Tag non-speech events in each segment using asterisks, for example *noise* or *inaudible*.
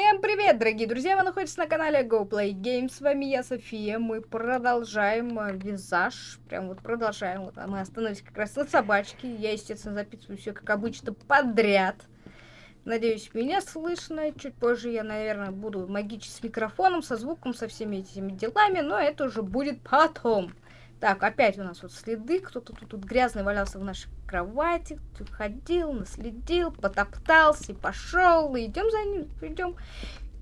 Всем привет, дорогие друзья! Вы находитесь на канале Go Play Games. С вами я, София. Мы продолжаем э, визаж. Прям вот продолжаем. Вот, а мы остановились как раз на собачке. Я, естественно, записываю все как обычно подряд. Надеюсь, меня слышно. Чуть позже я, наверное, буду магичить с микрофоном, со звуком, со всеми этими делами. Но это уже будет потом. Так, опять у нас вот следы. Кто-то тут, тут грязный валялся в нашей кровати. Ходил, наследил, потоптался и пошел. Идем за ним, идем.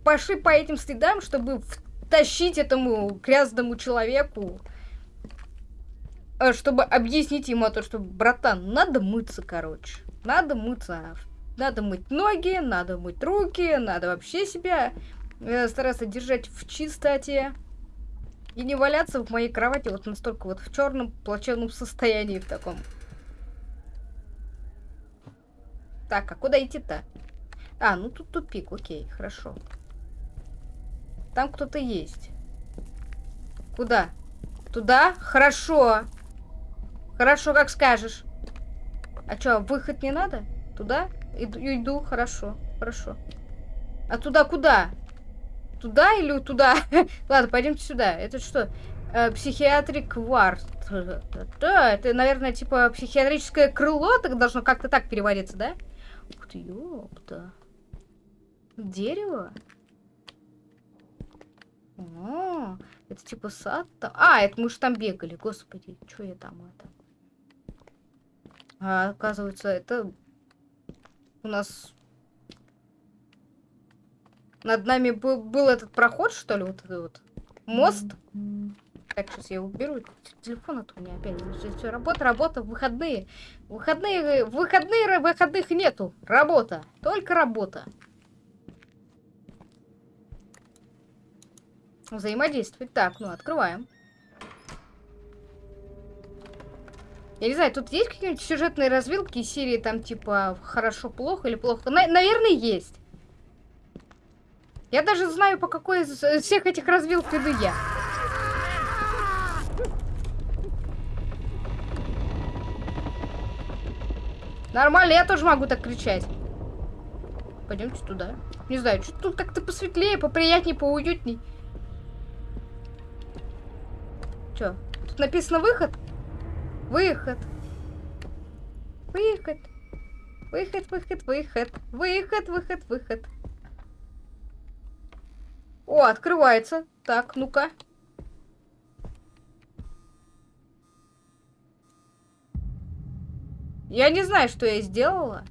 Пошли по этим следам, чтобы втащить этому грязному человеку. Э, чтобы объяснить ему то, что, братан, надо мыться, короче. Надо мыться. Надо мыть ноги, надо мыть руки, надо вообще себя э, стараться держать в чистоте. И не валяться в моей кровати вот настолько вот в черном плачевном состоянии в таком. Так, а куда идти-то? А, ну тут тупик, окей, хорошо. Там кто-то есть. Куда? Туда? Хорошо. Хорошо, как скажешь. А что, выход не надо? Туда? Иду, иду, хорошо, хорошо. А туда куда? Туда или туда? *laughs* Ладно, пойдемте сюда. Это что? Э, психиатрик вард. Да, это, наверное, типа психиатрическое крыло, так должно как-то так переводиться, да? Ух ты, ёпта. Дерево? О, это типа сад там. А, это мы же там бегали, господи, что я там это? А, оказывается, это у нас над нами был, был этот проход, что ли, вот этот вот мост. Так, сейчас я уберу телефон, а то меня опять все, работа, работа, выходные. Выходные, выходные, выходных нету. Работа, только работа. Взаимодействовать. Так, ну, открываем. Я не знаю, тут есть какие-нибудь сюжетные развилки серии там типа хорошо-плохо или плохо? На наверное, есть. Я даже знаю, по какой из всех этих развилок иду я. Нормально, я тоже могу так кричать. Пойдемте туда. Не знаю, что тут как-то посветлее, поприятнее, поуютней. Че? Тут написано выход? Выход. Выход. Выход, выход, выход. Выход, выход, выход. О, открывается. Так, ну-ка. Я не знаю, что я сделала.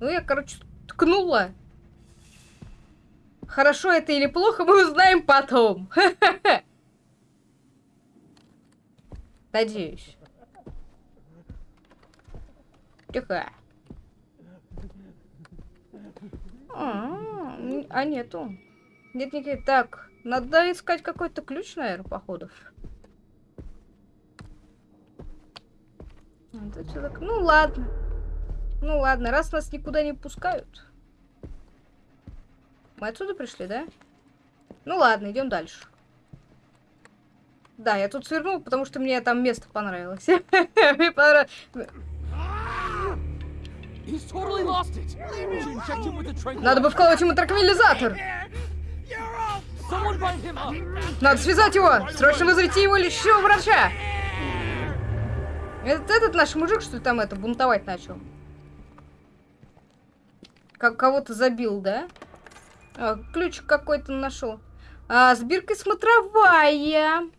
Ну, я, короче, ткнула. Хорошо это или плохо, мы узнаем потом. *laughs* Надеюсь. Тихо. А, а нету. Нет никаких. Так, надо искать какой-то ключ, наверное, походу. Ну ладно. Ну ладно, раз нас никуда не пускают. Мы отсюда пришли, да? Ну ладно, идем дальше. Да, я тут свернул, потому что мне там место понравилось. *laughs* Мне понравилось. Надо бы вколоть ему транквилизатор. Надо связать его! Срочно вызовите его лечащего врача! Этот, этот наш мужик, что ли, там это, бунтовать начал? Как кого-то забил, да? А, ключ какой-то нашел. А, сбирка смотровая.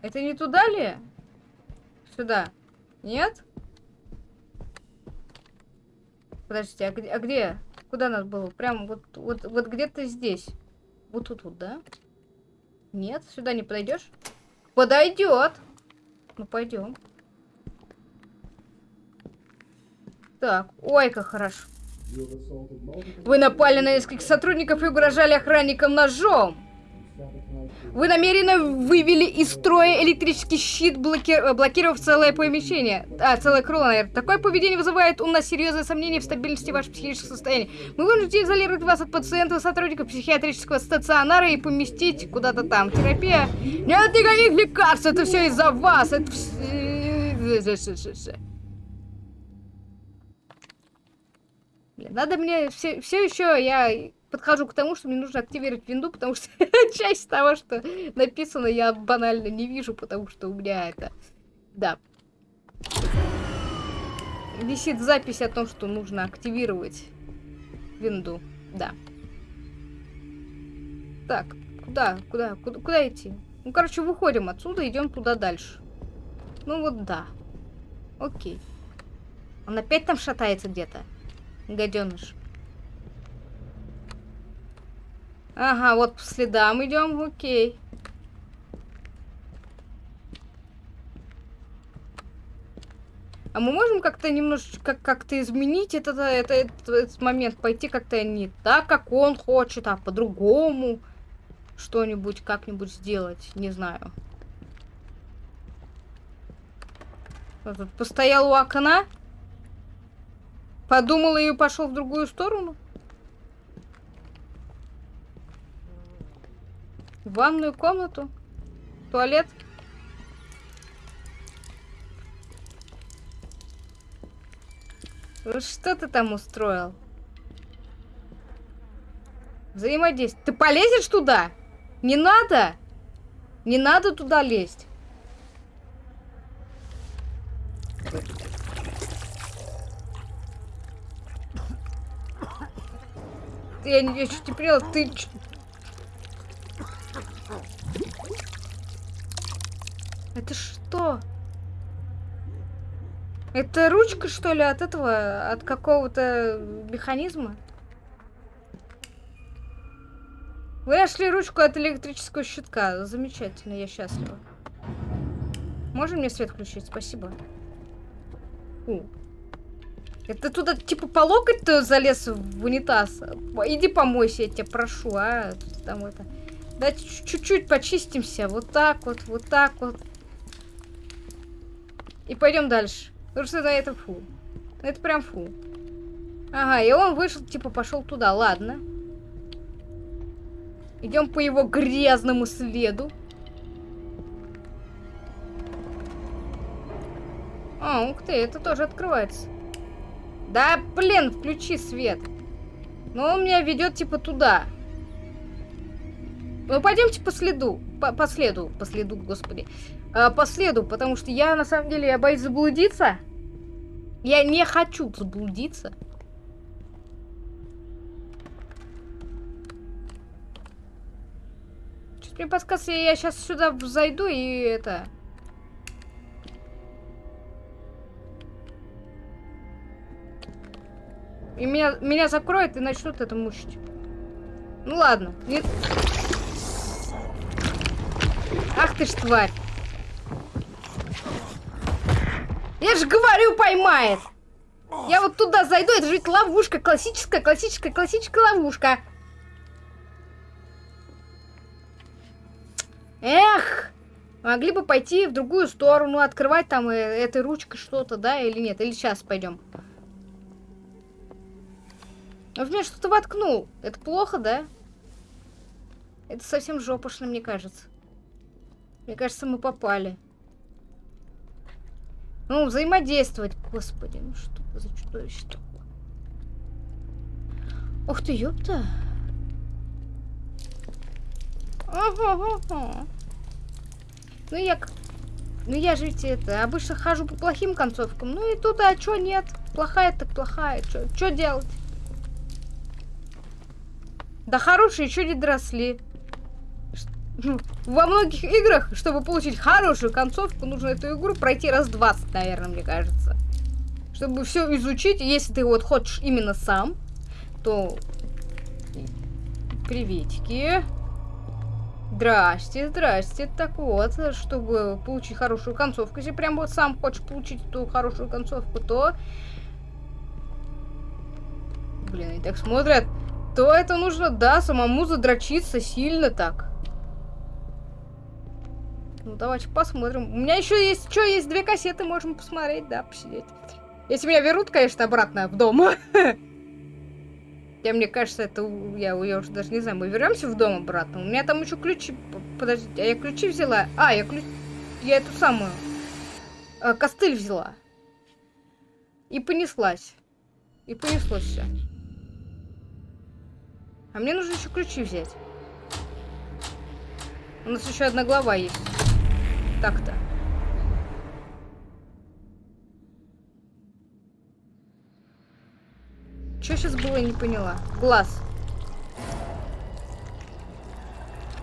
Это не туда ли? Сюда. Нет? Подождите, а где? А где? Куда нас было? Прям вот, вот, вот где-то здесь. Вот тут вот, да? Нет, сюда не подойдешь? Подойдет. Ну, пойдем. Так, ой, как хорошо. Вы напали на нескольких сотрудников и угрожали охранникам ножом. Вы намеренно вывели из строя электрический щит, блоки... блокировав целое помещение. А, целое крыло, наверное. Такое поведение вызывает у нас серьезные сомнения в стабильности вашего психического состояния. Мы вынуждены изолировать вас от пациентов, сотрудников психиатрического стационара и поместить куда-то там. Терапия. Нет никаких лекарств, это все из-за вас. Это все... Блин, надо мне все, все еще я подхожу к тому, что мне нужно активировать винду, потому что *laughs* часть того, что написано, я банально не вижу, потому что у меня это... Да. Висит запись о том, что нужно активировать винду. Да. Так, куда, куда, куда, куда идти? Ну, короче, выходим отсюда, идем туда дальше. Ну вот да. Окей. Он опять там шатается где-то. Гаденыш. Ага, вот по следам идем, окей. А мы можем как-то немножечко как-то изменить этот, этот, этот, момент, пойти как-то не так, как он хочет, а по-другому что-нибудь как-нибудь сделать, не знаю. Постоял у окна, подумал и пошел в другую сторону. В ванную комнату, туалет. Что ты там устроил? Взаимодействие. Ты полезешь туда? Не надо! Не надо туда лезть. Я, я чуть не поняла, ты... Это что? Это ручка, что ли, от этого, от какого-то механизма? Вы нашли ручку от электрического щитка. Замечательно, я счастлива. Можно мне свет включить? Спасибо. У. Это туда, типа, по локоть-то залез в унитаз? Иди помойся, я тебя прошу, а? Там это... Давайте чуть-чуть почистимся. Вот так вот, вот так вот. И пойдем дальше. Потому что да, это фу. Это прям фу. Ага, и он вышел, типа, пошел туда. Ладно. Идем по его грязному следу. А, ух ты, это тоже открывается. Да, блин, включи свет. Но он меня ведет, типа, туда. Ну, пойдемте по следу. По, по следу, по следу, господи э, по следу, потому что я на самом деле я боюсь заблудиться. Я не хочу заблудиться. Чуть мне подсказывается, я сейчас сюда зайду и это... И меня, меня закроет и начнут это мучить. Ну ладно. Нет. Ах ты ж тварь. Я же говорю, поймает. Я вот туда зайду, это же ведь ловушка. Классическая, классическая, классическая ловушка. Эх! Могли бы пойти в другую сторону, открывать там э, этой ручкой что-то, да, или нет? Или сейчас пойдем. В меня что-то воткнул. Это плохо, да? Это совсем жопошно, мне кажется. Мне кажется, мы попали. Ну, взаимодействовать. Господи, ну что за чудовище такое? Ух ты, ёпта. Ага. Ну я... Ну я же ведь это, обычно хожу по плохим концовкам. Ну и тут, а чё нет? Плохая так плохая. Чё, чё делать? Да хорошие еще не доросли. Во многих играх, чтобы получить хорошую концовку, нужно эту игру пройти раз 20, наверное, мне кажется. Чтобы все изучить, если ты вот хочешь именно сам, то... Приветики. Здрасте, здрасте. Так вот, чтобы получить хорошую концовку, если прям вот сам хочешь получить эту хорошую концовку, то... Блин, они так смотрят. То это нужно, да, самому задрочиться сильно так. Ну, давайте посмотрим. У меня еще есть, что, есть две кассеты, можем посмотреть, да, посидеть. Если меня вернут, конечно, обратно в дом. *laughs* Я, мне кажется, это... Я, я уже даже не знаю, мы вернемся в дом обратно. У меня там еще ключи... Подождите, а я ключи взяла? А, я ключ... Я эту самую... Э, костыль взяла. И понеслась. И понеслось все. А мне нужно еще ключи взять. У нас еще одна глава есть. Так-то. Что сейчас было, не поняла. Глаз.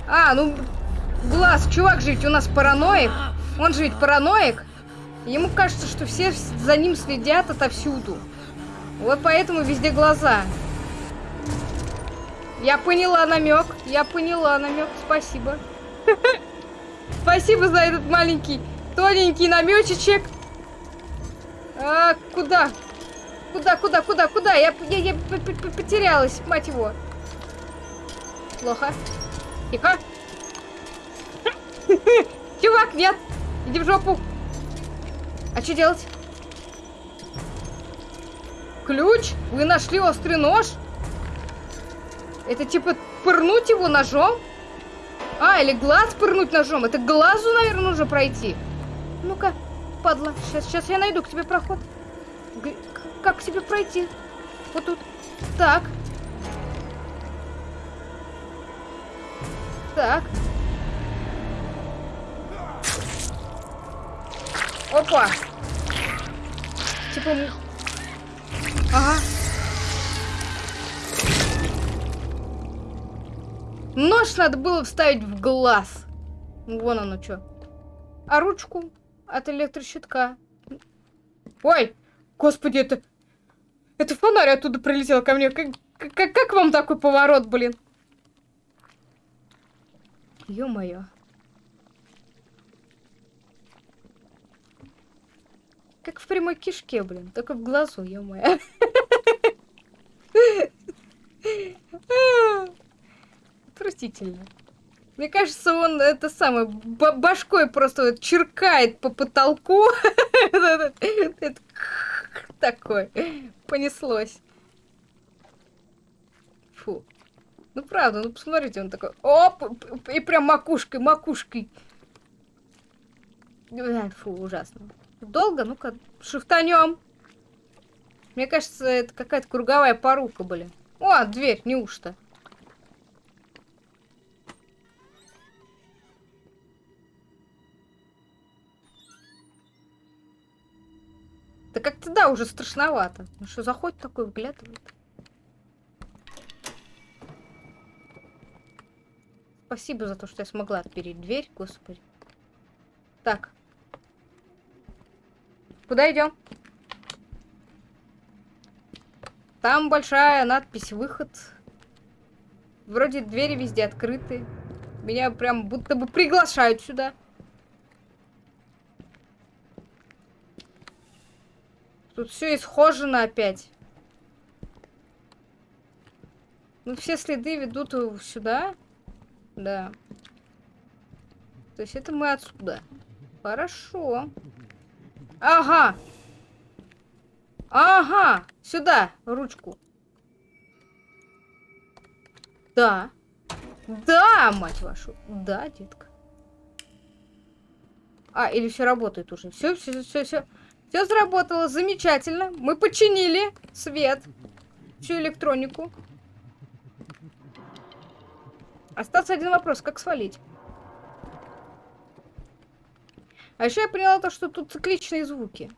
А, ну, глаз, чувак же ведь у нас параноик. Он же ведь параноик. Ему кажется, что все за ним следят отовсюду. Вот поэтому везде глаза. Я поняла намек. Я поняла намек. Спасибо. *laughs* Спасибо за этот маленький, тоненький намечечек. А, куда? Куда, куда, куда, куда? Я, я, я потерялась, мать его. Плохо. Тихо. *laughs* Чувак, нет. Иди в жопу. А что делать? Ключ? Вы нашли острый нож? Это типа пырнуть его ножом? А, или глаз пырнуть ножом. Это глазу, наверное, нужно пройти. Ну-ка, падла. Сейчас, сейчас я найду к тебе проход. Г как к тебе пройти? Вот тут. Так. Так. Опа. Типа... Ага. Нож надо было вставить в глаз. Вон оно что. А ручку от электрощитка. Ой, господи, это... Это фонарь оттуда прилетел ко мне. Как, как, как вам такой поворот, блин? Ё-моё. Как в прямой кишке, блин. Только в глазу, ё-моё. *laughs* Отвратительно. Мне кажется, он это самое башкой просто вот черкает по потолку. *laughs* Такой. Понеслось. Фу. Ну правда, ну посмотрите, он такой, оп, и прям макушкой, макушкой. Фу, ужасно. Долго? Ну-ка, шифтанем. Мне кажется, это какая-то круговая порука, блин. О, дверь, неужто? Да как-то да, уже страшновато. Ну что, заходит такой, выглядывает. Спасибо за то, что я смогла отпереть дверь, господи. Так. Куда идем? Там большая надпись «Выход». Вроде двери везде открыты. Меня прям будто бы приглашают сюда. Тут все исхожено опять. Ну, все следы ведут сюда. Да. То есть это мы отсюда. Хорошо. Ага. Ага. Сюда, ручку. Да. Да, мать вашу. Да, детка. А, или все работает уже. Все, все, все, все. Все сработало замечательно. Мы починили свет, всю электронику. Остался один вопрос, как свалить? А еще я поняла то, что тут цикличные звуки.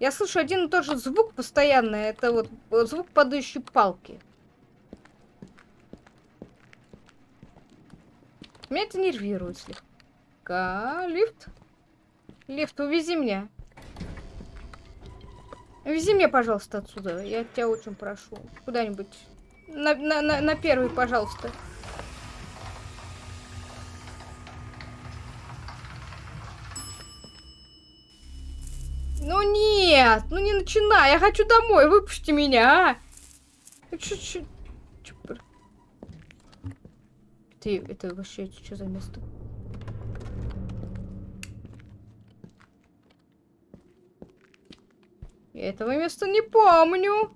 Я слышу один и тот же звук постоянно. Это вот звук падающей палки. Меня это нервирует слегка. Лифт? Лифт, увези меня. Вези меня, пожалуйста, отсюда. Я тебя очень прошу. Куда-нибудь. На, на, на, на первый, пожалуйста. Ну нет, ну не начинай, я хочу домой, выпусти меня, а. Чё, Ты, это вообще что за место? Я этого места не помню.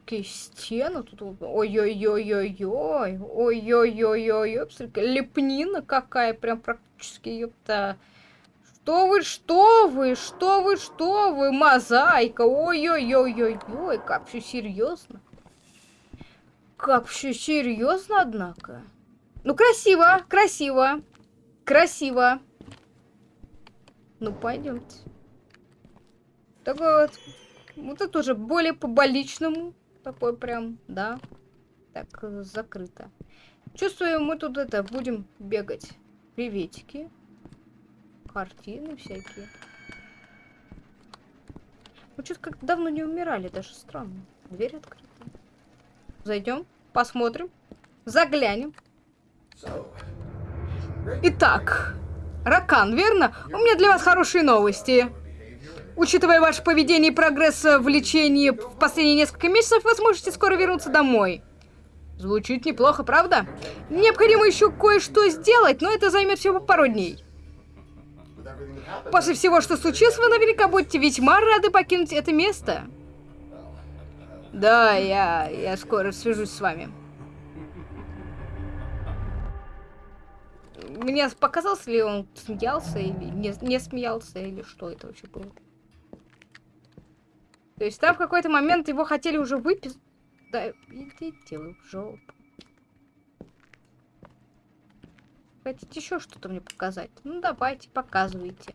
Какие стены тут. Ой-ой-ой-ой-ой. Ой-ой-ой-ой-ой. Лепнина какая, прям практически, ёпта. Что вы, что вы, что вы, что вы, мозаика, ой-ой-ой-ой-ой, как все серьезно. Как все серьезно, однако. Ну, красиво, красиво, красиво. Ну, пойдемте. Такой вот, вот это уже более по-больничному. Такой прям, да. Так, закрыто. Чувствую, мы тут это, будем бегать. Приветики. Картины всякие. Мы что-то как давно не умирали, даже странно. Дверь открыта. Зайдем, посмотрим, заглянем. Итак, Ракан, верно? У меня для вас хорошие новости. Учитывая ваше поведение и прогресс в лечении в последние несколько месяцев, вы сможете скоро вернуться домой. Звучит неплохо, правда? Необходимо еще кое-что сделать, но это займет всего пару дней. После всего, что случилось, вы наверняка будете весьма рады покинуть это место. Да, я, я скоро свяжусь с вами. Мне показалось ли он смеялся или не, не смеялся, или что это вообще было? То есть там в какой-то момент его хотели уже выписать. Да, идите вы в жопу. Хотите еще что-то мне показать? Ну давайте, показывайте.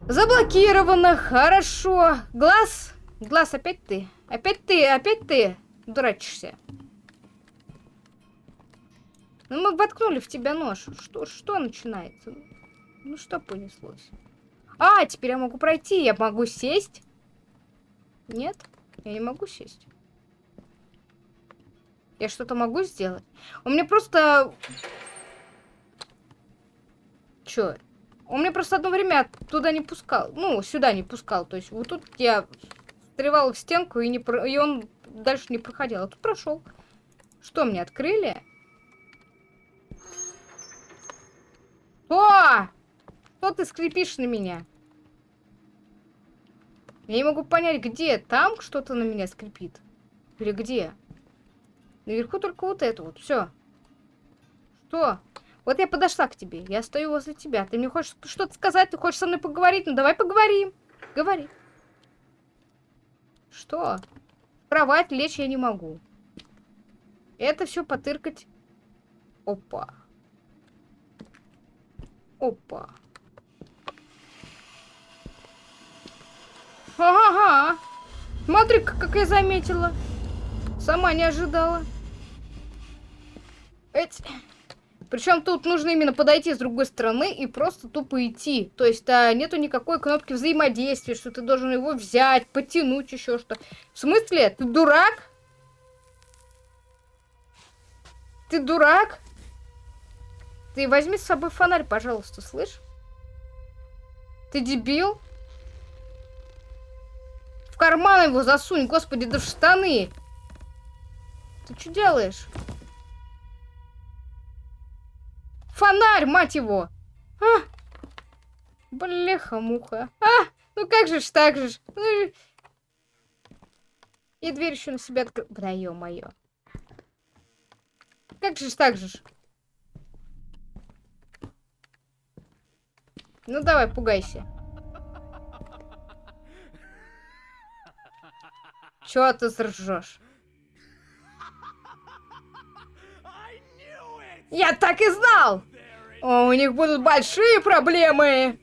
Заблокировано, хорошо. Глаз, глаз, опять ты. Опять ты, опять ты дурачишься. Ну мы воткнули в тебя нож. Что, что начинается? Ну что понеслось? А, теперь я могу пройти, я могу сесть. Нет, я не могу сесть. Я что-то могу сделать? У меня просто... Чё? Он меня просто одно время туда не пускал. Ну, сюда не пускал. То есть вот тут я встревал в стенку, и, не про... и он дальше не проходил. А тут прошел. Что, мне открыли? О! Что ты скрипишь на меня? Я не могу понять, где. Там что-то на меня скрипит? Или где? Наверху только вот это вот. Все. Что? Вот я подошла к тебе. Я стою возле тебя. Ты мне хочешь что-то сказать? Ты хочешь со мной поговорить? Ну давай поговорим. Говори. Что? В кровать лечь я не могу. Это все потыркать. Опа. Опа. Ага. Смотри, как я заметила. Сама не ожидала. Эть. Причем тут нужно именно подойти с другой стороны и просто тупо идти. То есть а, нету никакой кнопки взаимодействия, что ты должен его взять, потянуть, еще что. В смысле? Ты дурак? Ты дурак? Ты возьми с собой фонарь, пожалуйста, слышь? Ты дебил? В карман его засунь, господи, да в штаны. Ты что делаешь? Фонарь, мать его! А! Блеха-муха. А! Ну как же ж так же ж? Ну... И дверь еще на себя открыл. Да ё-моё. Как же ж так же ж? Ну давай, пугайся. Чё ты ржешь? Я так и знал! О, у них будут большие проблемы!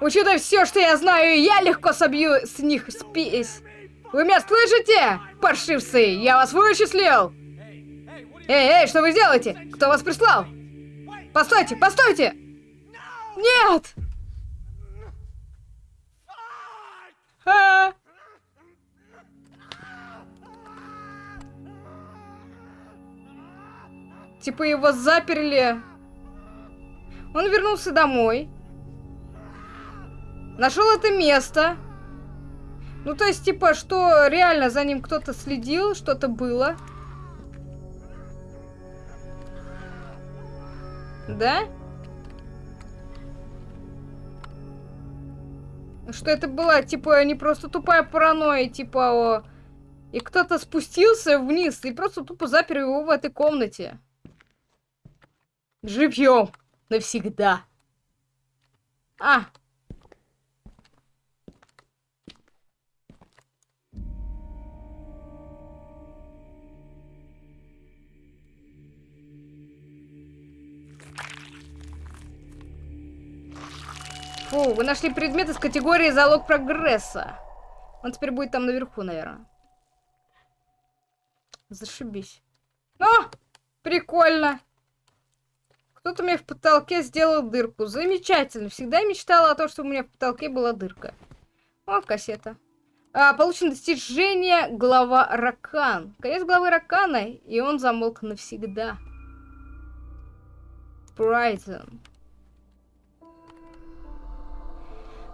Учитывая все, что я знаю, я легко собью с них спесь. Вы меня слышите, паршивцы? Я вас вычислил! Эй, эй, что вы делаете? Кто вас прислал? Постойте, постойте! Нет! А! Типа его заперли. Он вернулся домой. Нашел это место. Ну, то есть, типа, что реально за ним кто-то следил, что-то было. Да? Что это была, типа, не просто тупая паранойя, типа, о... И кто-то спустился вниз и просто тупо запер его в этой комнате. Живьем навсегда. А! Фу, вы нашли предмет из категории залог прогресса. Он теперь будет там наверху, наверное. Зашибись. О! Прикольно. Кто-то мне в потолке сделал дырку. Замечательно. Всегда мечтала о том, чтобы у меня в потолке была дырка. О, кассета. А, получено достижение глава Ракан. Конец главы Ракана, и он замолк навсегда. Брайтон.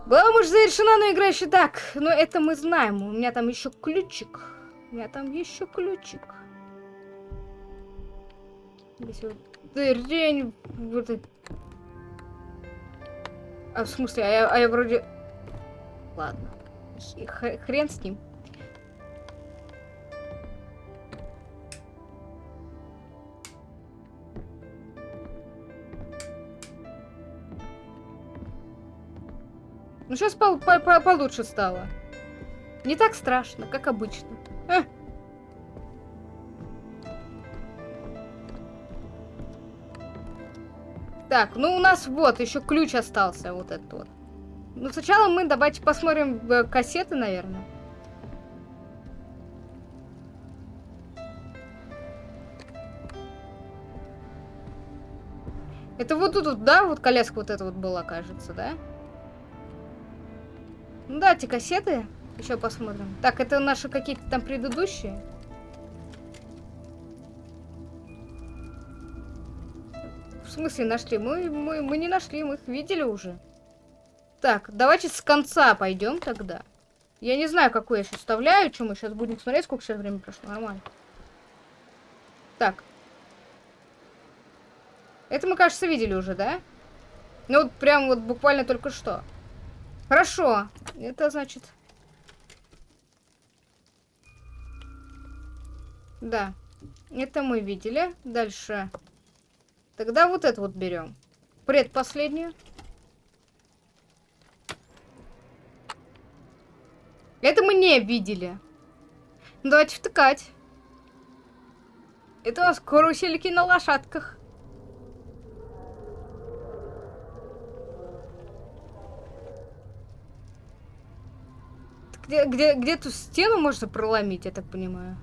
Глава может завершена, но игра еще так. Но это мы знаем. У меня там еще ключик. У меня там еще ключик. Здесь вот. Вот. А в смысле? А я, а я вроде... Ладно. Хрен с ним. Ну, сейчас по по по получше стало. Не так страшно, как обычно. А. Так, ну у нас вот, еще ключ остался, вот этот вот. Ну, сначала мы давайте посмотрим э, кассеты, наверное. Это вот тут, да, вот коляска вот эта вот была, кажется, да? Ну, давайте кассеты еще посмотрим. Так, это наши какие-то там предыдущие. В смысле нашли? Мы, мы, мы не нашли, мы их видели уже. Так, давайте с конца пойдем тогда. Я не знаю, какую я сейчас вставляю, что мы сейчас будем смотреть, сколько сейчас времени прошло. Нормально. Так. Это мы, кажется, видели уже, да? Ну, вот прям вот буквально только что. Хорошо. Это значит... Да. Это мы видели. Дальше. Тогда вот это вот берем. Предпоследнюю. Это мы не видели. Давайте втыкать. Это у нас карусельки на лошадках. Где, где, где ту стену можно проломить, я так понимаю?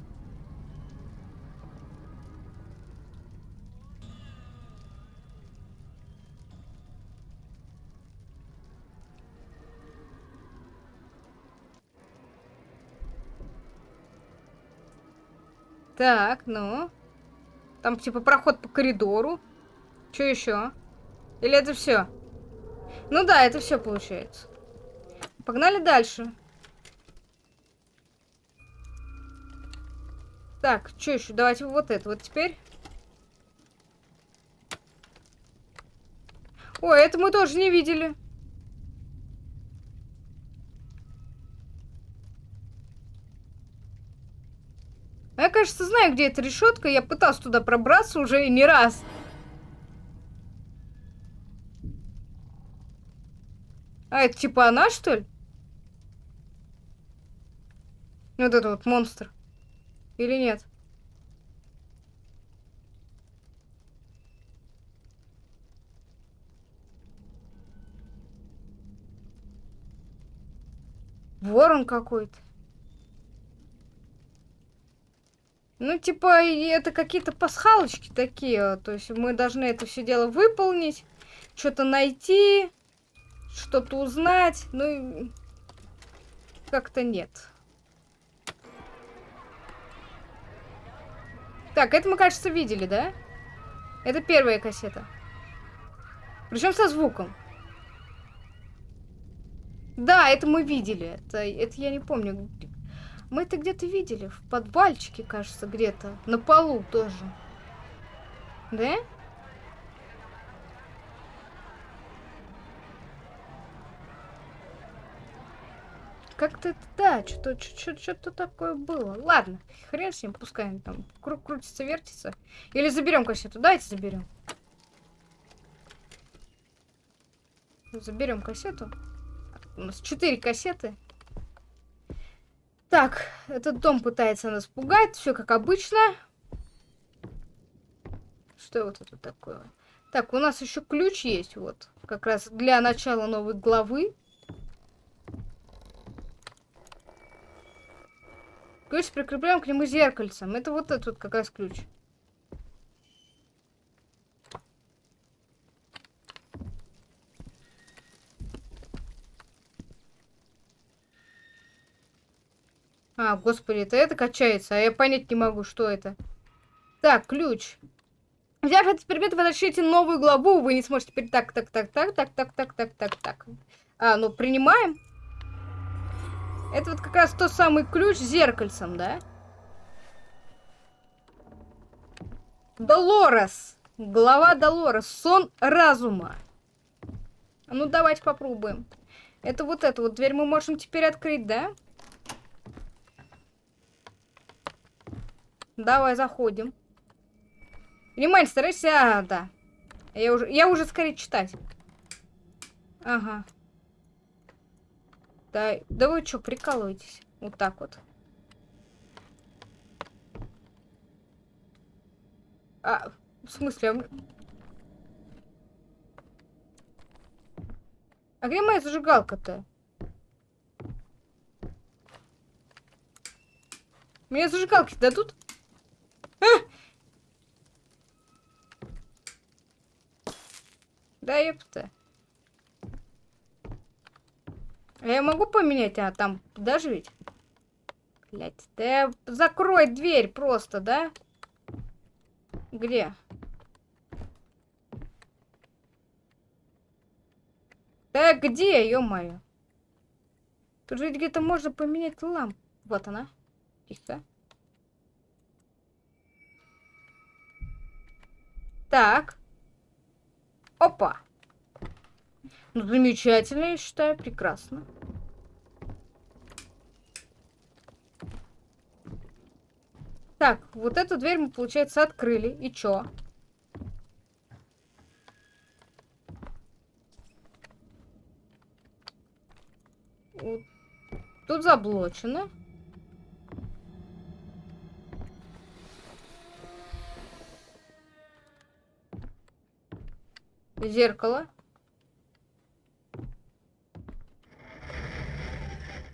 Так, ну. Там типа проход по коридору. Что еще? Или это все? Ну да, это все получается. Погнали дальше. Так, что еще? Давайте вот это вот теперь. Ой, это мы тоже не видели. Я, кажется, знаю, где эта решетка. Я пытался туда пробраться уже не раз. А, это типа она, что ли? Вот это вот монстр. Или нет? Ворон какой-то. Ну, типа, это какие-то пасхалочки такие. То есть мы должны это все дело выполнить, что-то найти, что-то узнать. Ну, как-то нет. Так, это мы, кажется, видели, да? Это первая кассета. Причем со звуком. Да, это мы видели. Это, это я не помню. Мы это где-то видели. В подвальчике, кажется, где-то. На полу тоже. Да? Как-то да, что-то такое было. Ладно, хрен с ним, пускай он там кру крутится, вертится. Или заберем кассету. Давайте заберем. Заберем кассету. У нас четыре кассеты. Так, этот дом пытается нас пугать. Все как обычно. Что вот это такое? Так, у нас еще ключ есть, вот. Как раз для начала новой главы. Ключ прикрепляем к нему зеркальцем. Это вот этот вот как раз ключ. А, господи, это это качается, а я понять не могу, что это. Так, ключ. Взяв этот предмет, вы начнете новую главу, вы не сможете теперь так, так, так, так, так, так, так, так, так, так. А, ну, принимаем. Это вот как раз тот самый ключ с зеркальцем, да? Долорес. Глава Долорес. Сон разума. Ну, давайте попробуем. Это вот эту вот дверь мы можем теперь открыть, да? Давай, заходим. Внимание, старайся... А, да. Я уже, я уже скорее читать. Ага. Да, да вы что, прикалываетесь? Вот так вот. А, в смысле? А, а где моя зажигалка-то? Мне зажигалки дадут? А! Да ёпта. А я могу поменять? А, там даже? Блять, да закрой дверь просто, да? Где? Да где, ё-моё? Тут же где-то можно поменять лампу. Вот она. Тихо. Так. Опа. Ну, замечательно, я считаю, прекрасно. Так, вот эту дверь мы, получается, открыли. И чё? Вот. Тут заблочено. Зеркало.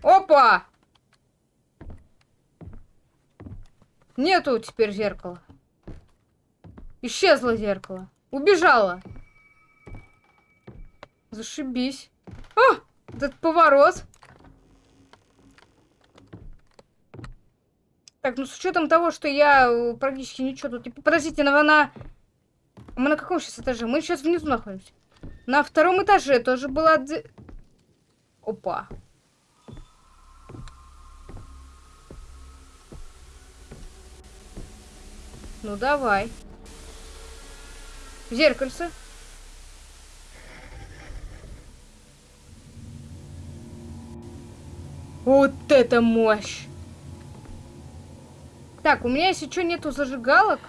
Опа! Нету теперь зеркала. Исчезло зеркало. Убежала. Зашибись. А! Этот поворот. Так, ну с учетом того, что я э, практически ничего тут... Подождите, она... Мы на каком сейчас этаже? Мы сейчас внизу находимся. На втором этаже тоже была... Опа. Ну, давай. Зеркальце. Вот это мощь! Так, у меня если что нету зажигалок.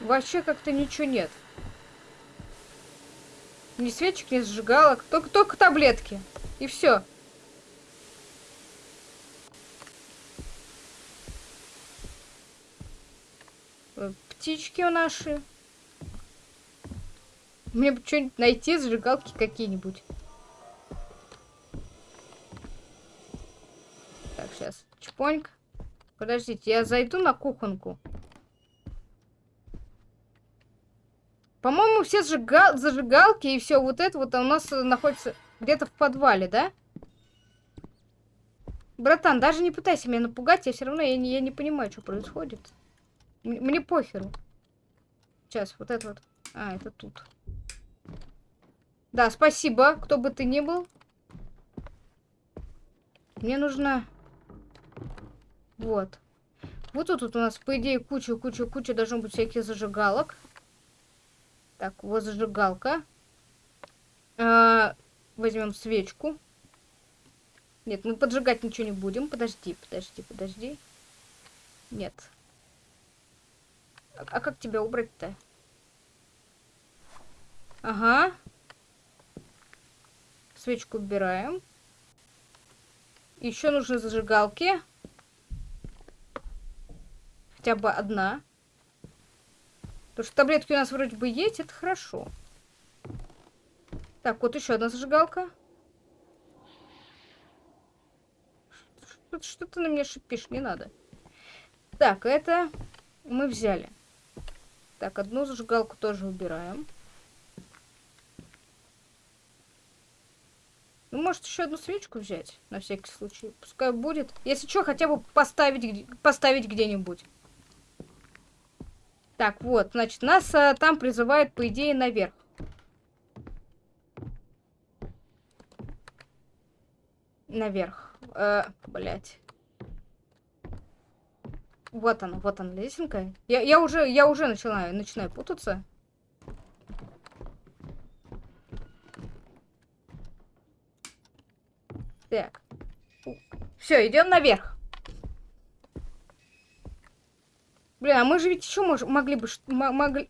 Вообще как-то ничего нет. Ни свечек, ни зажигалок. Только, только таблетки. И все. Птички наши. Мне бы что-нибудь найти, зажигалки какие-нибудь. Так, сейчас. Чпоньк. Подождите, я зайду на кухонку. По-моему, все зажигал... зажигалки и все вот это вот у нас находится где-то в подвале, да? Братан, даже не пытайся меня напугать, я все равно я не, я не понимаю, что происходит. Мне похеру. Сейчас, вот это вот. А, это тут. Да, спасибо, кто бы ты ни был. Мне нужно... Вот. Вот тут, тут у нас, по идее, куча-куча-куча должно быть всяких зажигалок. Так, вот зажигалка. А, возьмем свечку. Нет, мы поджигать ничего не будем. Подожди, подожди, подожди. Нет. А, а как тебя убрать-то? Ага. Свечку убираем. Еще нужны зажигалки. Хотя бы одна. Потому что таблетки у нас вроде бы есть, это хорошо. Так, вот еще одна зажигалка. Что, что ты на меня шипишь? Не надо. Так, это мы взяли. Так, одну зажигалку тоже убираем. Ну, может, еще одну свечку взять, на всякий случай. Пускай будет. Если что, хотя бы поставить, поставить где-нибудь. Так, вот, значит, нас а, там призывают, по идее, наверх. Наверх. Э, блять. Вот она, вот она, лесенка. Я, я уже, я уже начинаю, начинаю путаться. Так. Все, идем наверх. Блин, а мы же ведь еще мож могли бы... Могли...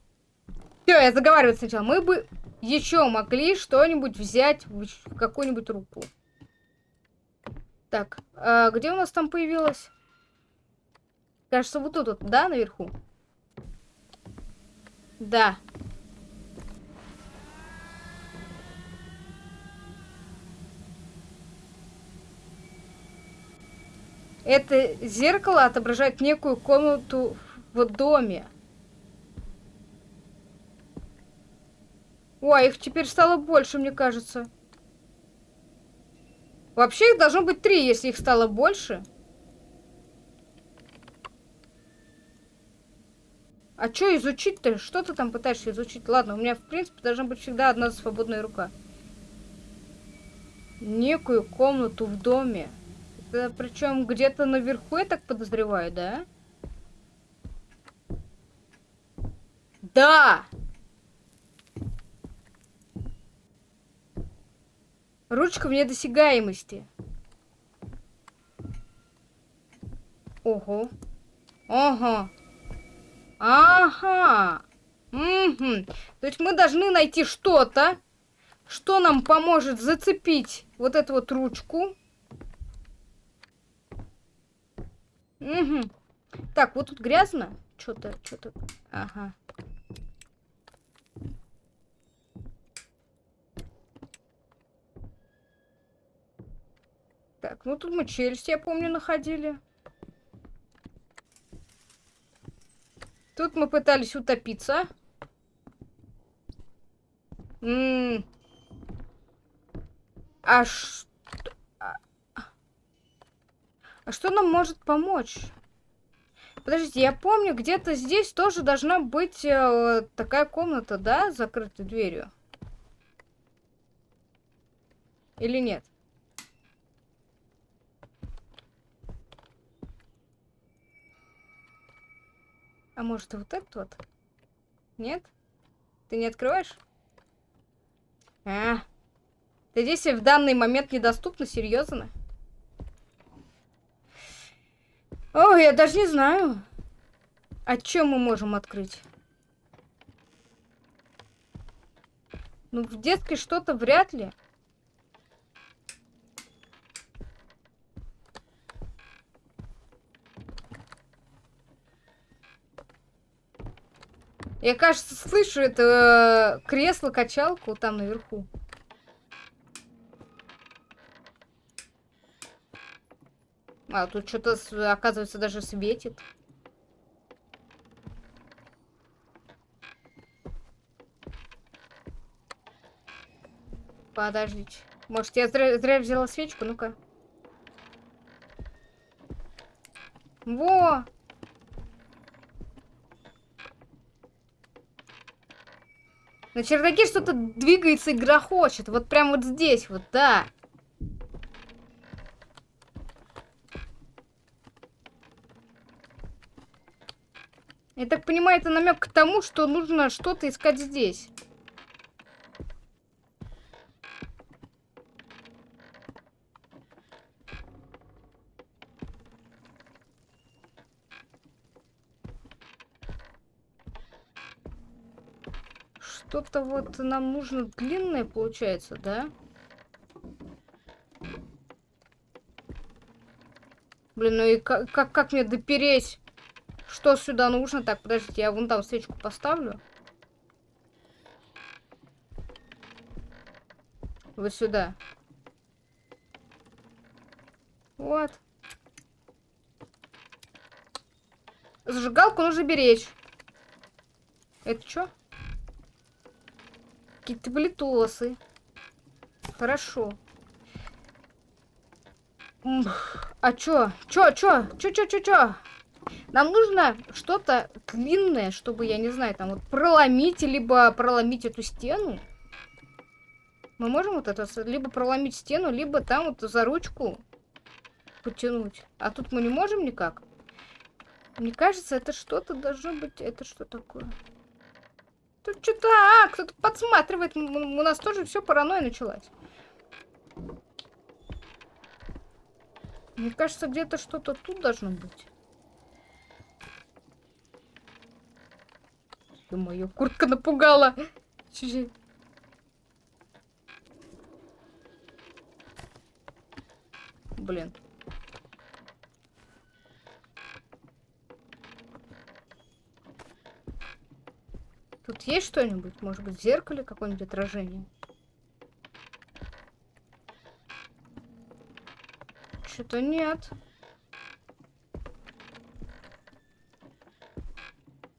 Все, я заговариваю сначала. Мы бы еще могли что-нибудь взять в, какую-нибудь руку. Так, а где у нас там появилось? Кажется, вот тут вот, да, наверху? Да. Это зеркало отображает некую комнату в доме. Ой, их теперь стало больше, мне кажется. Вообще их должно быть три, если их стало больше. А что изучить-то? Что ты там пытаешься изучить? Ладно, у меня, в принципе, должна быть всегда одна свободная рука. Некую комнату в доме. Это причем где-то наверху, я так подозреваю, да? Да! Ручка вне досягаемости. Ого. Ага. Ага. Угу. То есть мы должны найти что-то, что нам поможет зацепить вот эту вот ручку. Угу. Так, вот тут грязно. Что-то, что-то. Ага. Так, ну тут мы челюсть, я помню, находили. Тут мы пытались утопиться. М -м а что... А что нам может помочь? Подождите, я помню, где-то здесь тоже должна быть э, такая комната, да, с закрытой дверью? Или нет? А может, вот этот вот? Нет? Ты не открываешь? А, ты здесь в данный момент недоступна, серьезно? О, я даже не знаю. А чем мы можем открыть? Ну, в детской что-то вряд ли. Я, кажется, слышу это э, кресло-качалку там наверху. А, тут что-то, оказывается, даже светит. Подождите. Может, я зря, зря взяла свечку? Ну-ка. Во! На чердаке что-то двигается и грохочет. Вот прям вот здесь вот, да. Я так понимаю, это намек к тому, что нужно что-то искать здесь. Что-то вот нам нужно длинное, получается, да? Блин, ну и как, как, как мне допереть? Что сюда нужно? Так, подождите, я вон там свечку поставлю. Вот сюда. Вот. Зажигалку нужно беречь. Это что? Какие-то блитосы. Хорошо. А чё? Чё, чё? Чё, чё, чё, чё? Нам нужно что-то длинное, чтобы, я не знаю, там вот проломить, либо проломить эту стену. Мы можем вот это, либо проломить стену, либо там вот за ручку потянуть. А тут мы не можем никак. Мне кажется, это что-то должно быть... Это что такое? Тут что-то... А, кто-то подсматривает. У нас тоже все паранойя началась. Мне кажется, где-то что-то тут должно быть. Ё-моё, куртка напугала. Чуть-чуть. Блин. Тут есть что-нибудь? Может быть, в зеркале какое-нибудь отражение? Что-то нет.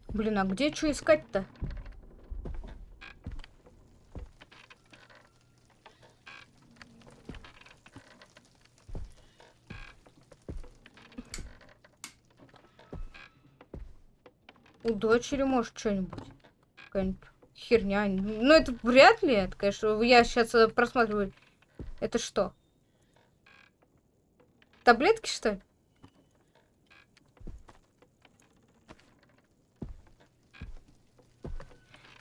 Блин, а где что искать-то? У дочери, может, что-нибудь. Какая-нибудь херня. Ну, это вряд ли. Это, конечно, я сейчас э, просматриваю. Это что? Таблетки, что ли?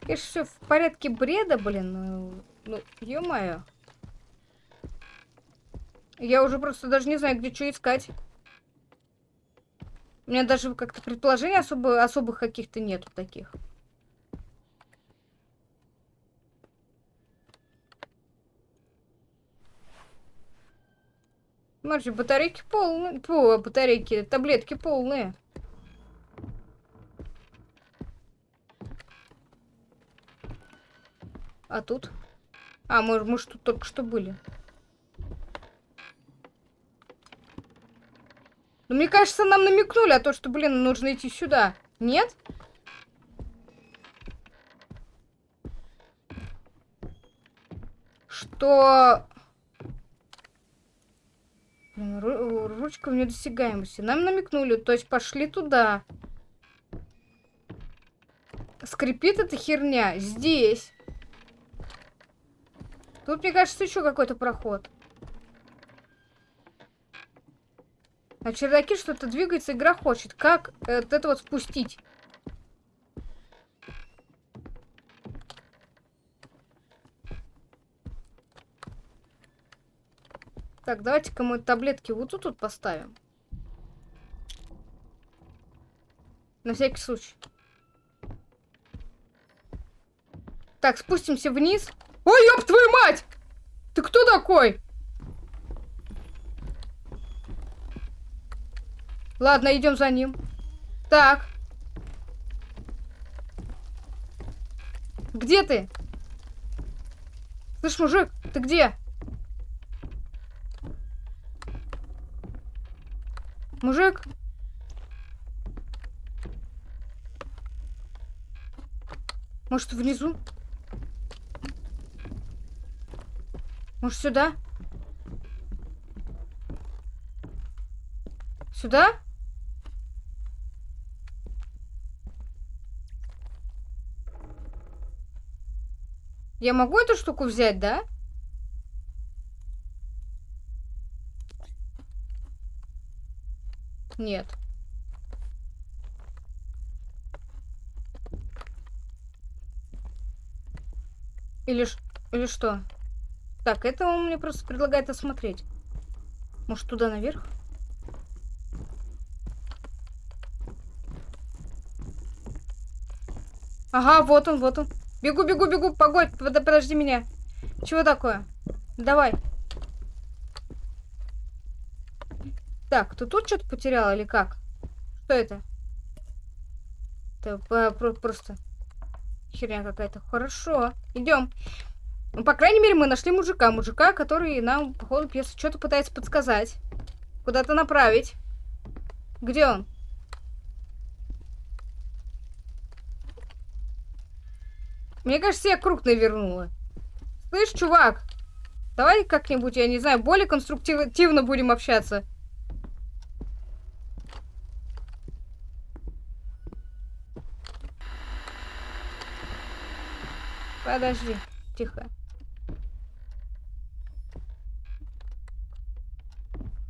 Конечно, все в порядке бреда, блин. Ну, ну ё-моё. Я уже просто даже не знаю, где что искать. У меня даже как-то предположений особо, особых каких-то нету таких. Смотри, батарейки полные. Фу, батарейки, таблетки полные. А тут? А, мы, мы тут только что были. Ну, мне кажется, нам намекнули о том, что, блин, нужно идти сюда. Нет? Что Ру ручка в недосягаемости. Нам намекнули, то есть пошли туда. Скрипит эта херня здесь. Тут, мне кажется, еще какой-то проход. На чердаке что-то двигается, игра хочет. Как э, это вот спустить? Так, давайте-ка мы таблетки вот тут вот поставим. На всякий случай. Так, спустимся вниз. Ой, ёб твою мать! Ты кто такой? Ладно, идем за ним. Так. Где ты? Слышь, мужик, ты где? Мужик? Может, внизу? Может, сюда? Сюда? Я могу эту штуку взять, да? Нет. Или, или что? Так, это он мне просто предлагает осмотреть. Может, туда наверх? Ага, вот он, вот он. Бегу, бегу, бегу. Погодь, под- подожди меня. Чего такое? Давай. Так, ты тут что-то потерял или как? Что это? Это просто херня какая-то. Хорошо, идем. Ну, по крайней мере, мы нашли мужика. Мужика, который нам, по ходу что-то пытается подсказать. Куда-то направить. Где он? Мне кажется, я круг навернула. Слышь, чувак, давай как-нибудь, я не знаю, более конструктивно будем общаться. Подожди, тихо.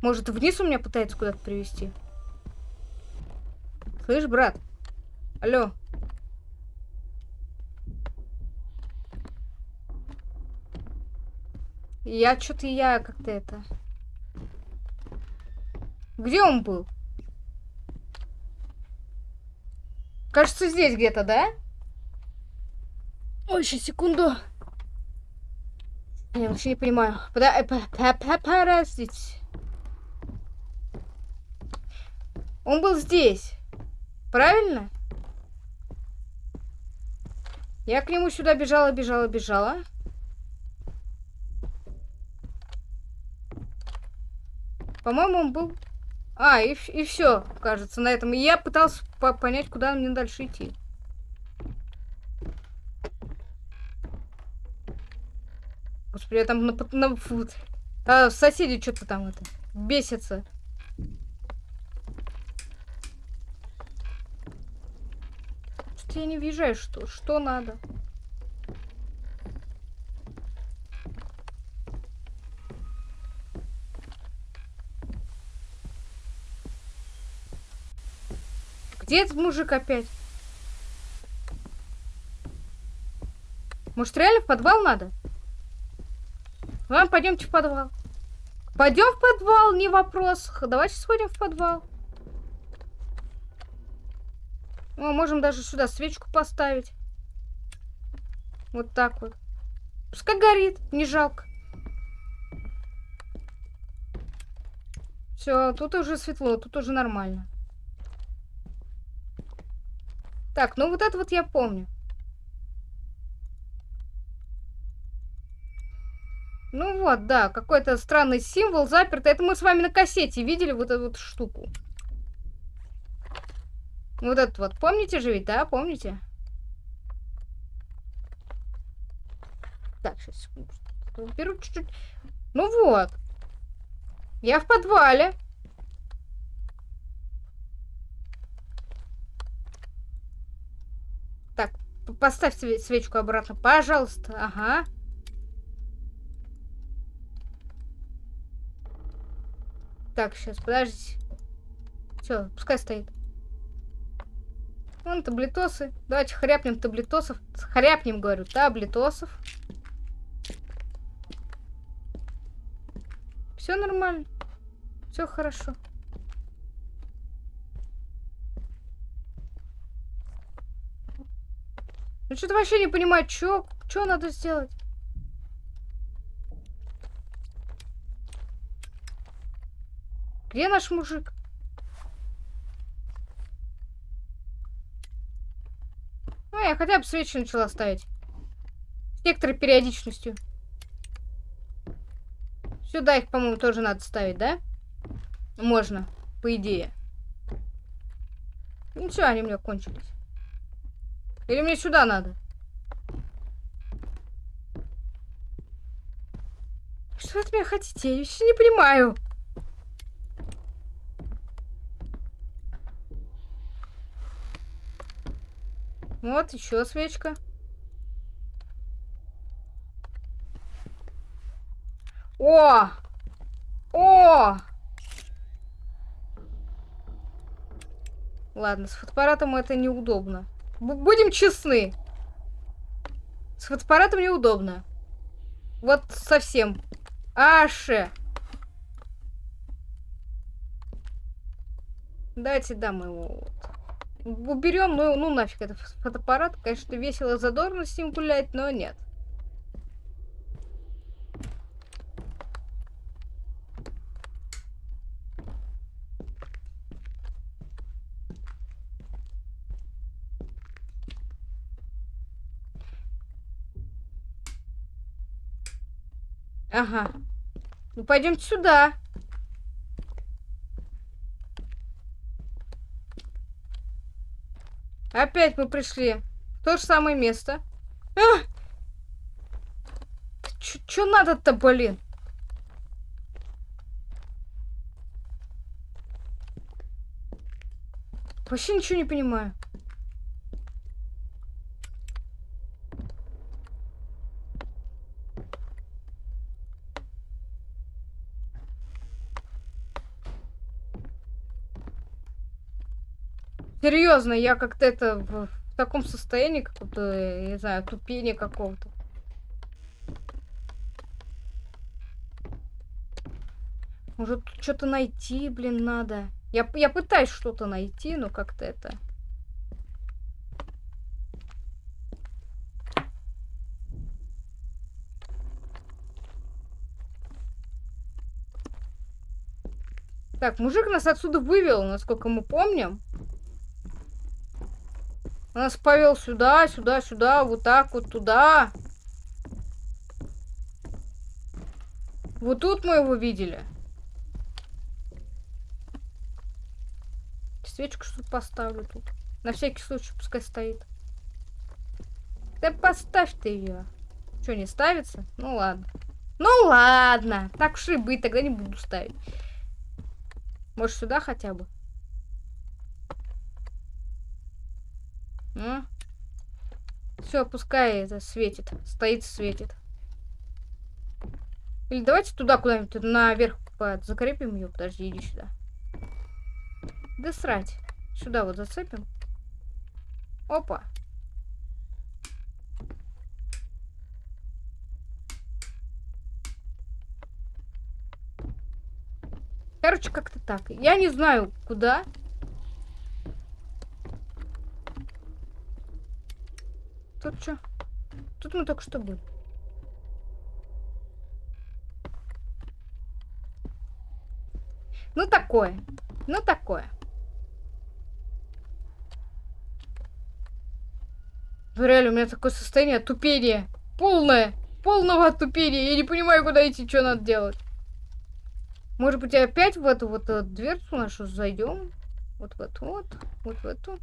Может, вниз у меня пытается куда-то привести? Слышь, брат? Алло. Я что-то я как-то это... Где он был? Кажется, здесь где-то, да? Ой, сейчас, секунду. Я вообще не понимаю. Пода- э, Подождите. Он был здесь. Правильно? Я к нему сюда бежала, бежала, бежала. По-моему, он был... А, и, и все, кажется, на этом. И я пытался по- понять, куда мне дальше идти. Я там на, на фу, а, соседи что-то там это бесятся. Что-то я не въезжаю, что, что надо. Где этот мужик опять? Может, реально в подвал надо? Ладно, пойдемте в подвал. Пойдем в подвал, не вопрос. Давайте сходим в подвал. О, можем даже сюда свечку поставить. Вот так вот. Пускай горит, не жалко. Все, тут уже светло, тут уже нормально. Так, ну вот это вот я помню. Ну вот, да, какой-то странный символ запертый. Это мы с вами на кассете видели вот эту вот штуку. Вот этот вот. Помните же ведь, да? Помните? Так, сейчас, секунду. Беру чуть-чуть. Ну вот. Я в подвале. Так, п- поставь све- свечку обратно, пожалуйста. Ага. Так, сейчас, подождите. Все, пускай стоит. Вон таблетосы. Давайте хряпнем таблетосов. Хряпнем, говорю, таблетосов. Все нормально. Все хорошо. Ну что-то вообще не понимаю, что надо сделать. Где наш мужик? Ну, я хотя бы свечи начала ставить. С некоторой периодичностью. Сюда их, по-моему, тоже надо ставить, да? Можно, по идее. Ну все, они у меня кончились. Или мне сюда надо? Что от меня хотите? Я еще не понимаю. Вот, еще свечка. О! О! Ладно, с фотоаппаратом это неудобно. Б- будем честны. С фотоаппаратом неудобно. Вот совсем. Аше. Давайте дам его. Вот. Уберем, ну, ну нафиг этот фотоаппарат. Конечно, весело, задорно с ним гулять, но нет. Ага. Ну, пойдемте сюда. Опять мы пришли в то же самое место. А! Чё надо-то, блин? Вообще ничего не понимаю. Серьезно, я как-то это в, в таком состоянии, какого-то, не знаю, тупения какого-то. Может, что-то найти, блин, надо. Я, я пытаюсь что-то найти, но как-то это... Так, мужик нас отсюда вывел, насколько мы помним. Нас повел сюда, сюда, сюда, вот так вот туда. Вот тут мы его видели. Свечку что поставлю тут. На всякий случай пускай стоит. Да поставь ты ее. Что, не ставится? Ну ладно. Ну ладно. Так уж и быть, тогда не буду ставить. Может сюда хотя бы? Ну. Все, пускай это светит. Стоит, светит. Или давайте туда куда-нибудь наверх закрепим ее. Подожди, иди сюда. Да срать. Сюда вот зацепим. Опа. Короче, как-то так. Я не знаю, куда. Тут что? Тут мы только что были. Ну такое. Ну такое. Ну реально, у меня такое состояние тупения. Полное. Полного тупения. Я не понимаю, куда идти, что надо делать. Может быть, опять в эту вот э, дверцу нашу зайдем? Вот в эту вот. Вот в эту.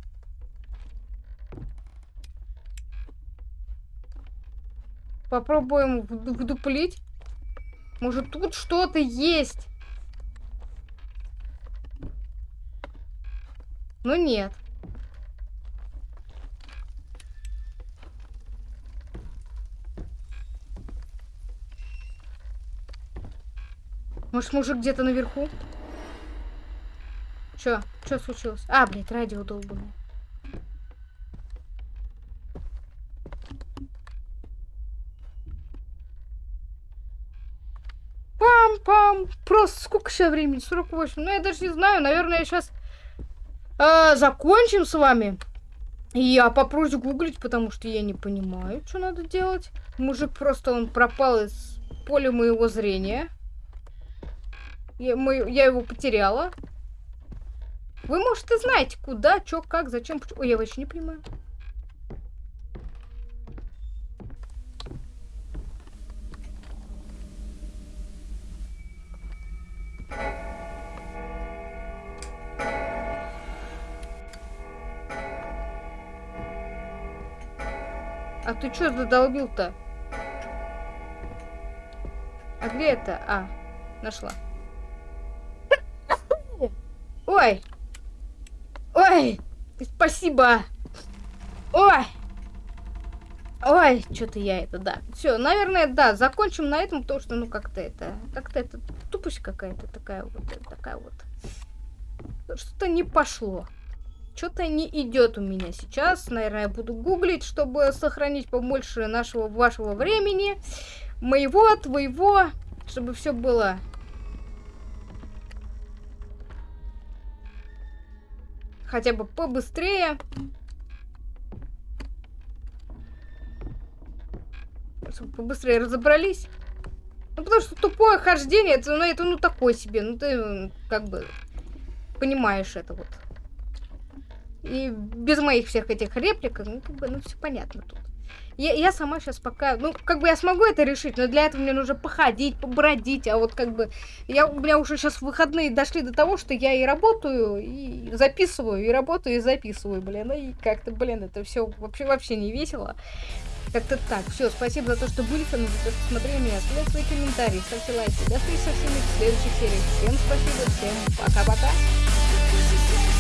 Попробуем вдуплить. Может, тут что-то есть? Ну, нет. Может, мужик где-то наверху? Чё? Чё случилось? А, блядь, радио долбанное. Пам-пам. Просто сколько сейчас времени? 48. Ну, я даже не знаю. Наверное, я сейчас э, закончим с вами. И я попробую гуглить, потому что я не понимаю, что надо делать. Мужик просто, он пропал из поля моего зрения. Я, мы, я его потеряла. Вы, может, и знаете, куда, что, как, зачем, почему. Ой, я вообще не понимаю. А ты что задолбил-то? А где это? А, нашла. Ой! Ой! Спасибо! Ой! Ой, что-то я это, да. Все, наверное, да, закончим на этом, потому что, ну, как-то это, как-то это тупость какая-то такая вот, такая вот. Что-то не пошло. Что-то не идет у меня сейчас. Наверное, я буду гуглить, чтобы сохранить побольше нашего вашего времени. Моего, твоего, чтобы все было хотя бы побыстрее. Чтобы побыстрее разобрались. Ну, потому что тупое хождение, это, ну, это, ну, такое себе. Ну, ты, как бы, понимаешь это вот. И без моих всех этих реплик, ну, как бы, ну, все понятно тут. Я, я сама сейчас пока, ну, как бы я смогу это решить, но для этого мне нужно походить, побродить, а вот как бы, я, у меня уже сейчас выходные дошли до того, что я и работаю, и записываю, и работаю, и записываю, блин, и как-то, блин, это все вообще, вообще не весело. Как-то так. Все, спасибо за то, что были со мной, за то, что смотрели меня. Оставляйте свои комментарии, ставьте лайки. До встречи со всеми в следующих сериях. Всем спасибо, всем пока-пока.